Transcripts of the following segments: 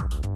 you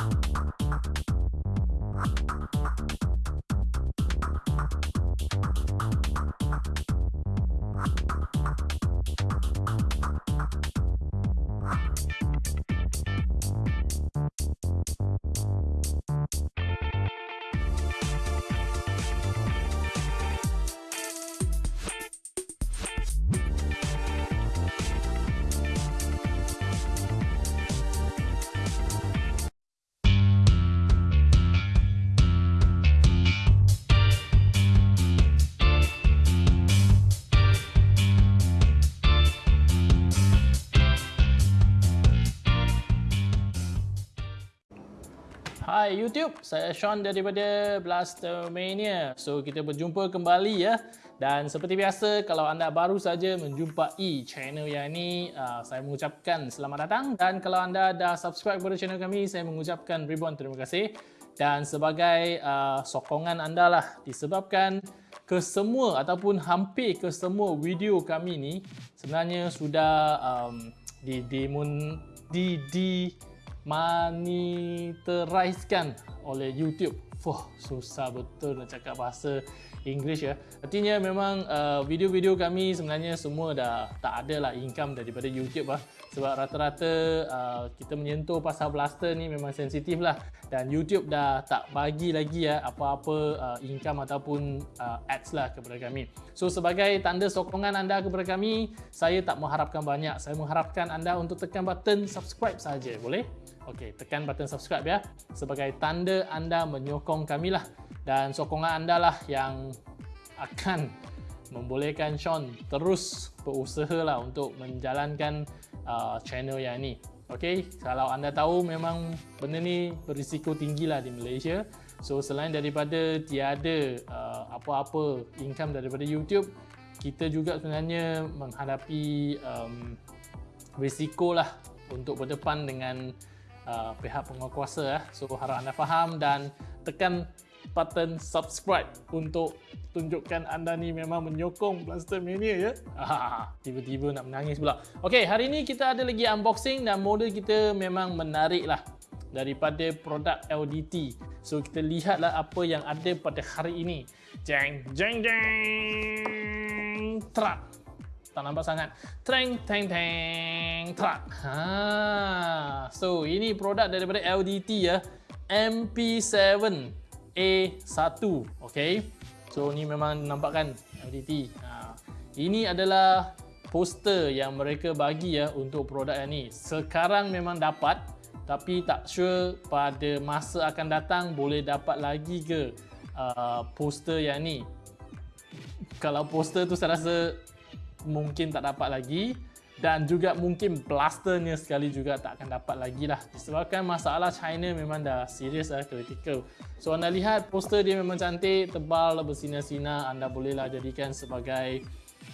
Hai YouTube, saya Sean daripada Blaster Mania. So kita berjumpa kembali ya. Dan seperti biasa, kalau anda baru saja menjumpai channel yang ini, uh, saya mengucapkan selamat datang. Dan kalau anda dah subscribe kepada channel kami, saya mengucapkan ribuan terima kasih. Dan sebagai uh, sokongan anda lah, disebabkan ke semua ataupun hampir ke semua video kami ni sebenarnya sudah um, di, di, di, di monetarizekan oleh YouTube. Wah, susah betul nak cakap bahasa English ya. Artinya memang uh, video-video kami sebenarnya semua dah tak ada lah income daripada YouTube lah. Sebab rata-rata uh, kita menyentuh pasal blaster ni memang sensitif lah. Dan YouTube dah tak bagi lagi ya apa-apa uh, income ataupun uh, ads lah kepada kami. So sebagai tanda sokongan anda kepada kami, saya tak mengharapkan banyak. Saya mengharapkan anda untuk tekan button subscribe saja, boleh? Okey, tekan button subscribe ya sebagai tanda anda menyokong kami lah dan sokongan anda lah yang akan membolehkan Sean terus berusaha lah untuk menjalankan uh, channel yang ni. Okey, kalau anda tahu memang benda ni berisiko tinggi lah di Malaysia. So selain daripada tiada uh, apa-apa income daripada YouTube, kita juga sebenarnya menghadapi um, risiko lah untuk berdepan dengan uh, pihak penguasa. Eh. So harap anda faham dan tekan button subscribe untuk tunjukkan anda ni memang menyokong Blaster Mania ya. Tiba-tiba nak menangis pula. Okey, hari ini kita ada lagi unboxing dan model kita memang menarik lah daripada produk LDT. So kita lihatlah apa yang ada pada hari ini. Jeng jeng jeng. Truck tak nampak sangat. Treng teng teng truck. Ha. So ini produk daripada LDT ya. MP7 A1. Okay. So ni memang nampakkan LDT. Ha. Ini adalah poster yang mereka bagi ya untuk produk yang ni. Sekarang memang dapat tapi tak sure pada masa akan datang boleh dapat lagi ke uh, poster yang ni. Kalau poster tu saya rasa mungkin tak dapat lagi. Dan juga mungkin blasternya sekali juga tak akan dapat lagi lah. Disebabkan masalah China memang dah serius lah critical. So anda lihat poster dia memang cantik tebal bersinar-sinar. Anda bolehlah jadikan sebagai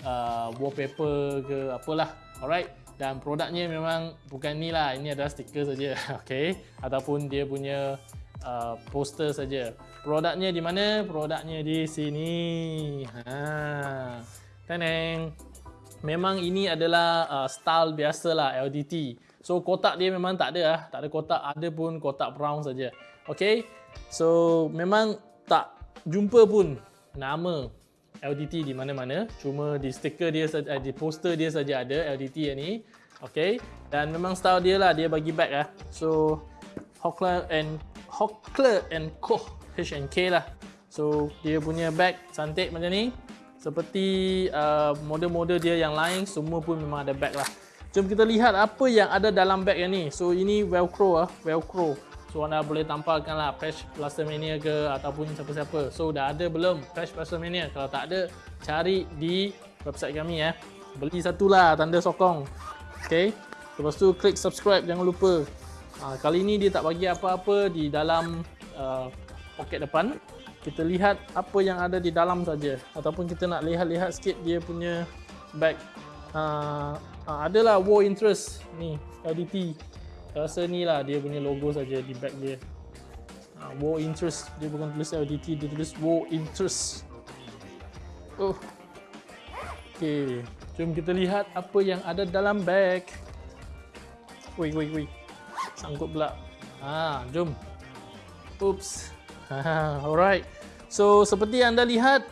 uh, wallpaper ke apalah. Alright? Dan produknya memang bukan ni lah. Ini adalah stiker saja. Okay? Ataupun dia punya uh, poster saja. Produknya di mana? Produknya di sini. Ha. Teneng memang ini adalah uh, style biasalah LDT. So kotak dia memang tak ada lah. Tak ada kotak, ada pun kotak brown saja. Okay. So memang tak jumpa pun nama LDT di mana-mana. Cuma di stiker dia saja, eh, di poster dia saja ada LDT yang ni. Okay. Dan memang style dia lah, dia bagi bag lah. So Hockler and Hockler and Co. H&K lah. So dia punya bag cantik macam ni seperti uh, model-model dia yang lain semua pun memang ada bag lah. Jom kita lihat apa yang ada dalam bag yang ni. So ini velcro ah velcro. So anda boleh tampalkan lah patch Blaster Mania ke ataupun siapa-siapa. So dah ada belum patch Blaster Mania kalau tak ada cari di website kami ya beli satu lah tanda sokong. Ok lepas tu klik subscribe jangan lupa. Ha, kali ni dia tak bagi apa-apa di dalam uh, poket depan kita lihat apa yang ada di dalam saja. Ataupun kita nak lihat-lihat sikit dia punya bag. Uh, uh, adalah war interest ni LDT rasa ni lah dia punya logo saja di bag dia. Uh, war interest. Dia bukan tulis LDT dia tulis war interest. Oh. Ok jom kita lihat apa yang ada dalam bag. Wait wait wait sangkut pula. Ha, jom. Oops. Alright. So seperti anda lihat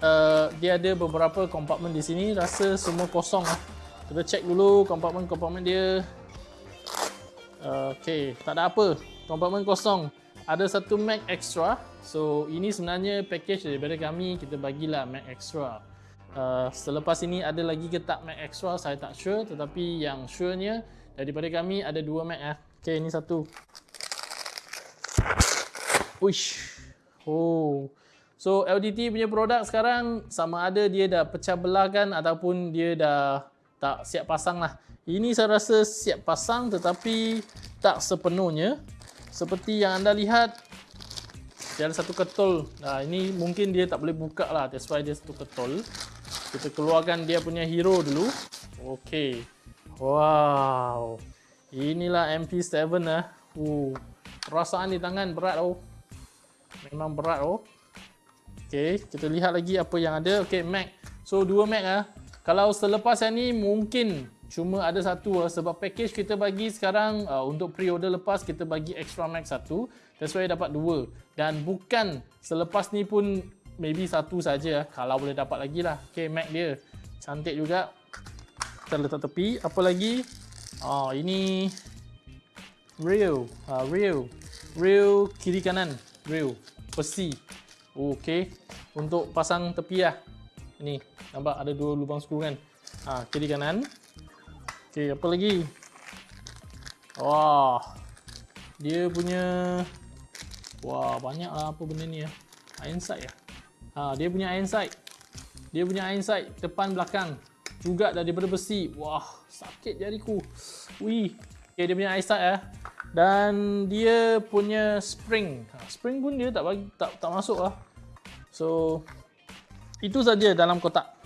uh, dia ada beberapa kompartmen di sini. Rasa semua kosong lah. Kita check dulu kompartmen-kompartmen dia. Uh, okay, tak ada apa. Kompartmen kosong. Ada satu Mac extra. So ini sebenarnya package daripada kami. Kita bagilah Mac extra. Uh, selepas ini ada lagi ke tak Mac extra saya tak sure. Tetapi yang surenya daripada kami ada dua Mac ah. Okay, ini satu. Uish. Oh. So LDT punya produk sekarang sama ada dia dah pecah belah kan ataupun dia dah tak siap pasang lah. Ini saya rasa siap pasang tetapi tak sepenuhnya. Seperti yang anda lihat, dia ada satu ketol. Nah, ini mungkin dia tak boleh buka lah. That's why dia satu ketol. Kita keluarkan dia punya hero dulu. Okay. Wow. Inilah MP7 lah. Uh, perasaan di tangan berat oh. Memang berat oh. Okay, kita lihat lagi apa yang ada. Okay, Mac. So, dua Mac ah. Kalau selepas yang ni mungkin cuma ada satu lah. Sebab package kita bagi sekarang uh, untuk pre-order lepas kita bagi extra Mac satu. That's why dapat dua. Dan bukan selepas ni pun maybe satu saja Kalau boleh dapat lagi lah. Okay, Mac dia. Cantik juga. Kita letak tepi. Apa lagi? Oh, ini rail, uh, rail, rail kiri kanan, rail besi. Okey, untuk pasang tepi lah. Ini nampak ada dua lubang skru kan? Ha, kiri kanan. Okey, apa lagi? Wah, dia punya wah banyak lah apa benda ni ya. Iron sight ya. Ha, dia punya iron sight. Dia punya iron sight depan belakang juga daripada besi. Wah, sakit jariku. Wih. Okay, dia punya eyesight eh. Dan dia punya spring. Ha, spring pun dia tak bagi tak tak masuk lah. So itu saja dalam kotak.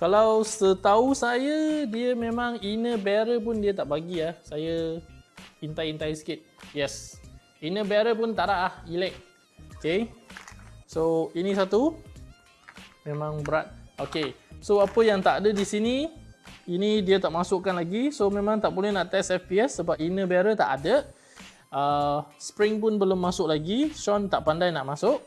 Kalau setahu saya dia memang inner barrel pun dia tak bagi ya. Saya intai-intai sikit. Yes. Inner barrel pun tak ada ah, elek. Okay. So ini satu. Memang berat. Okay. So apa yang tak ada di sini ini dia tak masukkan lagi. So memang tak boleh nak test FPS sebab inner barrel tak ada. Uh, spring pun belum masuk lagi. Sean tak pandai nak masuk.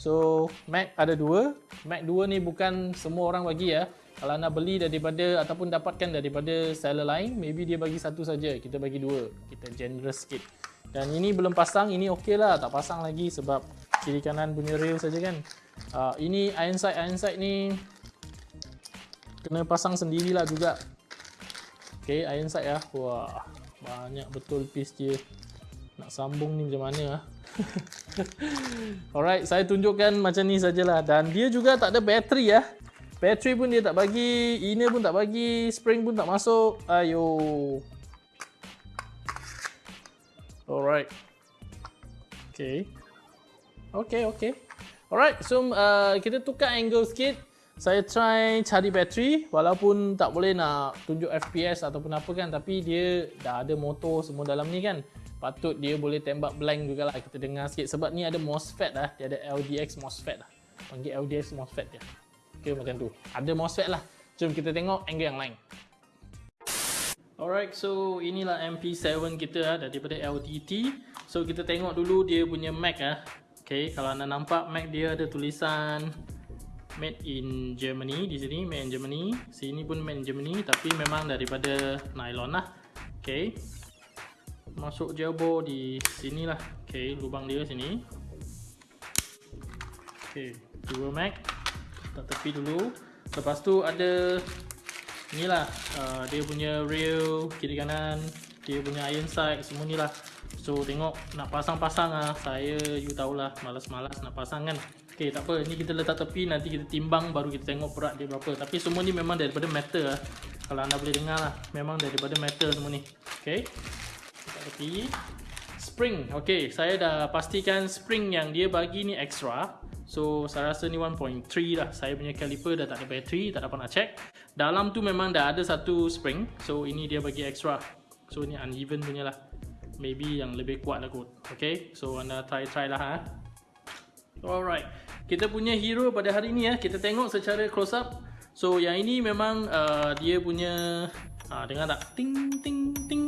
So Mac ada dua. Mac dua ni bukan semua orang bagi ya. Kalau nak beli daripada ataupun dapatkan daripada seller lain maybe dia bagi satu saja. Kita bagi dua. Kita generous sikit. Dan ini belum pasang. Ini okey lah. Tak pasang lagi sebab kiri kanan punya rail saja kan. Uh, ini iron sight. Iron sight ni kena pasang sendirilah juga. Ok iron sight ya. Wah banyak betul piece dia. Nak sambung ni macam mana ah? Alright saya tunjukkan macam ni sajalah. Dan dia juga tak ada bateri ya. Bateri pun dia tak bagi inner pun tak bagi spring pun tak masuk. Ayo. Alright. Ok ok ok alright so uh, kita tukar angle sikit saya try cari bateri walaupun tak boleh nak tunjuk FPS ataupun apa kan tapi dia dah ada motor semua dalam ni kan. Patut dia boleh tembak blank jugalah kita dengar sikit. Sebab ni ada MOSFET lah dia ada LDX MOSFET lah panggil LDX MOSFET dia. Ok macam tu. Ada MOSFET lah. Jom kita tengok angle yang lain. Alright, so inilah MP7 kita lah daripada LTT. So kita tengok dulu dia punya Mac ah. Okay, kalau anda nampak Mac dia ada tulisan made in Germany di sini made in Germany. Sini pun made in Germany tapi memang daripada nylon lah. Okay. Masuk jabo di sini lah. Okay lubang dia sini. Okay dua mag tak tepi dulu. Lepas tu ada ni lah uh, dia punya rail kiri kanan dia punya iron sight semua ni lah so tengok nak pasang-pasang lah saya you tahulah malas-malas nak pasang kan Okay, tak apa. Ini kita letak tepi. Nanti kita timbang baru kita tengok berat dia berapa. Tapi semua ni memang daripada metal lah. Kalau anda boleh dengar lah. Memang daripada metal semua ni. Okay. Letak tepi. Spring. Okay, saya dah pastikan spring yang dia bagi ni extra. So, saya rasa ni 1.3 lah. Saya punya caliper dah tak ada bateri. Tak dapat nak check. Dalam tu memang dah ada satu spring. So, ini dia bagi extra. So, ni uneven punya lah. Maybe yang lebih kuat lah kot. Okay, so anda try-try lah ha. Alright. Kita punya hero pada hari ni ya kita tengok secara close up. So yang ini memang uh, dia punya uh, dengar tak? Ting ting ting.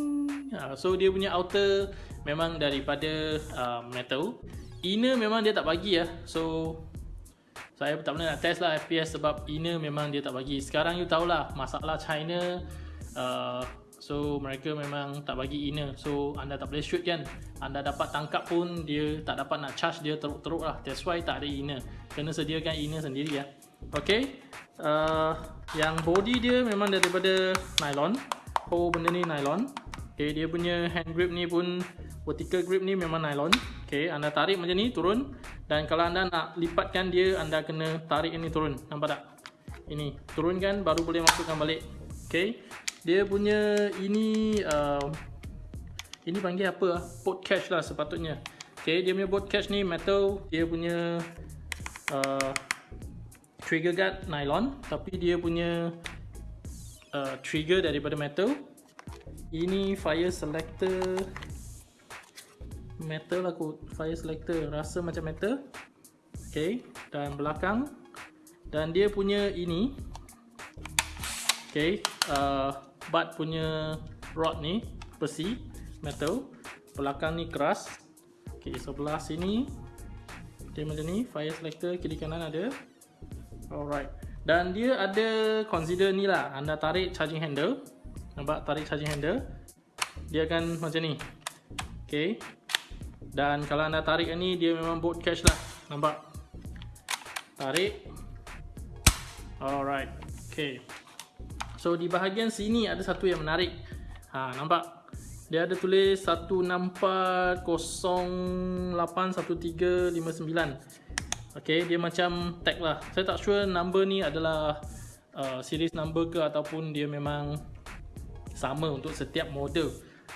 Uh, so dia punya outer memang daripada uh, metal. Inner memang dia tak bagi ya so saya tak pernah nak test lah FPS sebab inner memang dia tak bagi. Sekarang you tahulah masalah China uh, so mereka memang tak bagi inner so anda tak boleh shoot kan? Anda dapat tangkap pun dia tak dapat nak charge dia teruk-teruk lah. That's why tak ada inner kena sediakan inner sendiri ya. Ok uh, yang body dia memang daripada nylon. Oh benda ni nylon. Ok dia punya hand grip ni pun vertical grip ni memang nylon. Okay, anda tarik macam ni turun. Dan kalau anda nak lipatkan dia anda kena tarik ini turun. Nampak tak? Ini turunkan baru boleh masukkan balik. Okay, dia punya ini uh, ini panggil apa? Port catch lah sepatutnya. Okay, dia punya catch ni metal, dia punya uh, trigger guard nylon tapi dia punya uh, trigger daripada metal. Ini fire selector metal aku fire selector rasa macam metal ok dan belakang dan dia punya ini ok uh, butt punya rod ni besi metal belakang ni keras. Ok sebelah sini dia macam ni fire selector kiri kanan ada. Alright. Dan dia ada consider ni lah. Anda tarik charging handle. Nampak tarik charging handle? Dia akan macam ni. Ok dan kalau anda tarik ni dia memang boat catch lah. Nampak? Tarik. Alright. Okay so di bahagian sini ada satu yang menarik. Ha nampak? Dia ada tulis 164081359 okay dia macam tag lah. Saya tak sure number ni adalah uh, series number ke ataupun dia memang sama untuk setiap model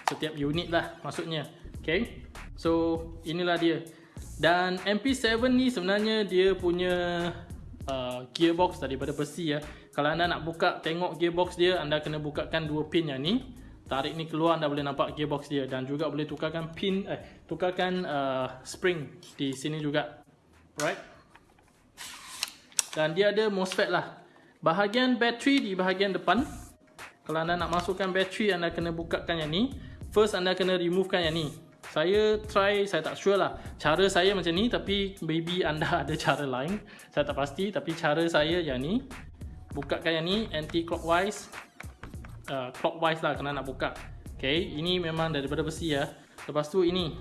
setiap unit lah maksudnya. Okay So inilah dia. Dan MP7 ni sebenarnya dia punya uh, gearbox daripada besi ya. Kalau anda nak buka tengok gearbox dia Anda kena bukakan dua pin yang ni. Tarik ni keluar anda boleh nampak gearbox dia. Dan juga boleh tukarkan pin eh, Tukarkan uh, spring di sini juga. Right? Dan dia ada MOSFET lah. Bahagian bateri di bahagian depan. Kalau anda nak masukkan bateri anda kena bukakan yang ni. First anda kena removekan yang ni. Saya try, saya tak sure lah. Cara saya macam ni Tapi maybe anda ada cara lain. Saya tak pasti Tapi cara saya yang ni Bukakan yang ni Anti-clockwise. Uh, Clockwise lah Kena nak buka. Okay Ini memang daripada besi ya. Lepas tu ini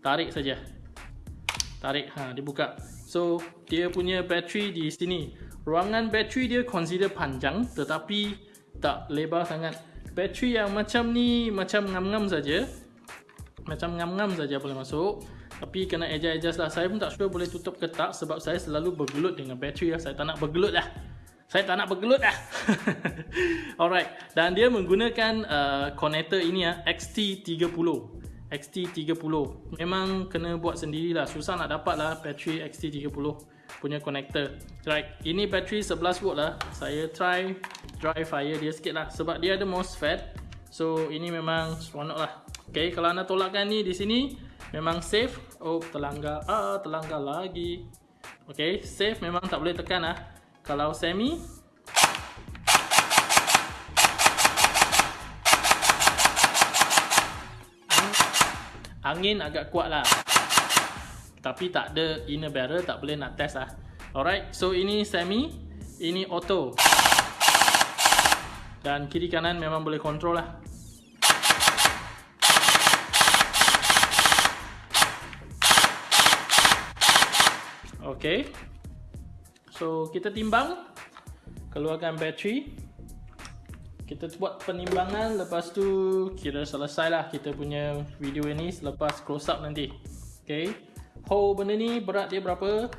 Tarik saja. Tarik ha, Dia buka So Dia punya bateri di sini. Ruangan bateri dia consider panjang Tetapi Tak lebar sangat. Bateri yang macam ni Macam ngam-ngam saja. Macam ngam-ngam saja boleh masuk. Tapi kena adjust-adjust lah. Saya pun tak sure boleh tutup ke tak sebab saya selalu bergelut dengan bateri lah saya tak nak bergelut lah saya tak nak bergelut lah alright. Dan dia menggunakan uh, connector ini ya XT30 XT30 memang kena buat sendirilah. Susah nak dapat lah bateri XT30 punya connector. Right. Ini bateri 11 volt lah. Saya try dry fire dia sikit lah. Sebab dia ada MOSFET. So ini memang seronok lah. Okay, kalau anda tolakkan ni di sini memang safe. Oh, terlanggar. Ah, terlanggar lagi. Okay, safe memang tak boleh tekan ah. Kalau semi? Angin agak kuat lah. Tapi tak ada inner barrel Tak boleh nak test lah. Alright So ini semi Ini auto. Dan kiri kanan memang boleh control lah. Okay. So kita timbang keluarkan bateri. Kita buat penimbangan lepas tu kira selesai lah kita punya video ini selepas close up nanti. Okay. Hole benda ni berat dia berapa?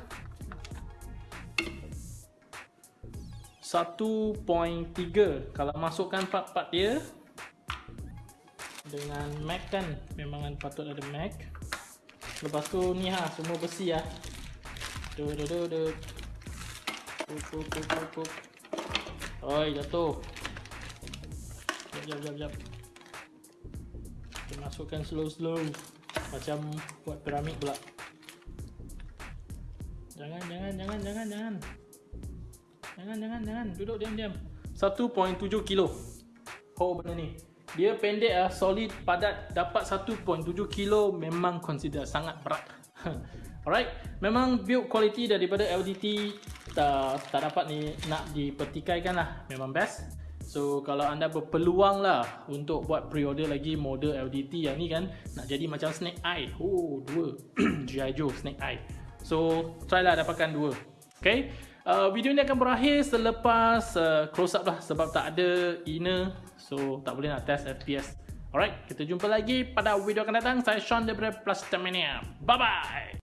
1.3 kalau masukkan part-part dia dengan mag kan memang patut ada mag lepas tu ni ha semua besi ya Du du du du. Pup pup pup pup. Oi, jatuh. Jap jap jap. Kita masukkan slow slow. Macam buat piramid pula. Jangan jangan jangan jangan jangan. Jangan jangan jangan. Duduk diam diam. 1.7 kilo. Oh benda ni. Dia pendek ah, solid, padat, dapat 1.7 kilo memang consider sangat berat. Alright, memang build quality daripada LDT tak, tak dapat ni nak dipertikaikan lah, memang best. So kalau anda berpeluang lah untuk buat pre-order lagi model LDT yang ni kan nak jadi macam Snake Eye. Oh, dua. G.I. Joe Snake Eye. So try lah dapatkan dua. Okay. Uh, video ni akan berakhir selepas uh, close up lah sebab tak ada inner so tak boleh nak test FPS alright kita jumpa lagi pada video akan datang saya Sean daripada Plus Bye bye